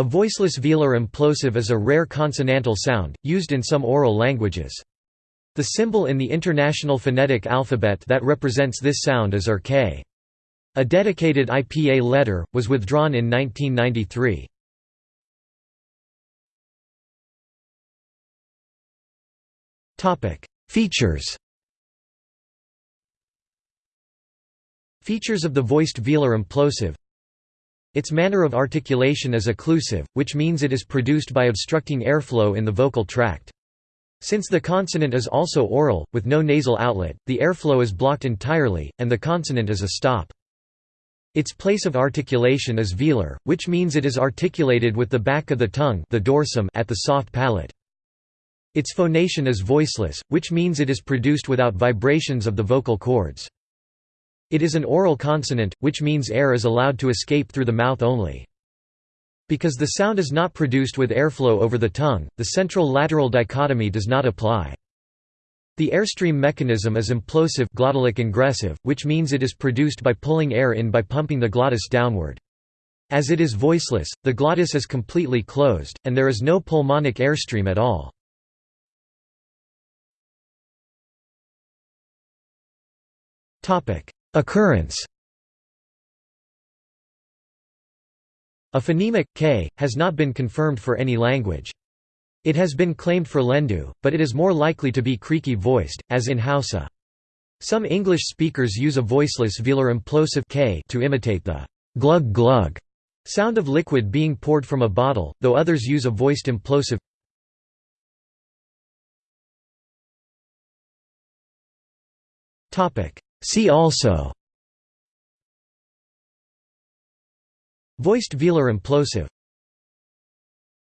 A voiceless velar implosive is a rare consonantal sound, used in some oral languages. The symbol in the International Phonetic Alphabet that represents this sound is RK. A dedicated IPA letter, was withdrawn in 1993. Features Features of the voiced velar implosive Its manner of articulation is occlusive, which means it is produced by obstructing airflow in the vocal tract. Since the consonant is also oral, with no nasal outlet, the airflow is blocked entirely, and the consonant is a stop. Its place of articulation is velar, which means it is articulated with the back of the tongue the dorsum at the soft palate. Its phonation is voiceless, which means it is produced without vibrations of the vocal cords. It is an oral consonant, which means air is allowed to escape through the mouth only. Because the sound is not produced with airflow over the tongue, the central-lateral dichotomy does not apply. The airstream mechanism is implosive glottalic ingressive, which means it is produced by pulling air in by pumping the glottis downward. As it is voiceless, the glottis is completely closed, and there is no pulmonic airstream at all. Occurrence A phonemic, k, has not been confirmed for any language. It has been claimed for Lendu, but it is more likely to be creaky voiced, as in Hausa. Some English speakers use a voiceless velar implosive k to imitate the glug glug sound of liquid being poured from a bottle, though others use a voiced implosive See also. Voiced velar implosive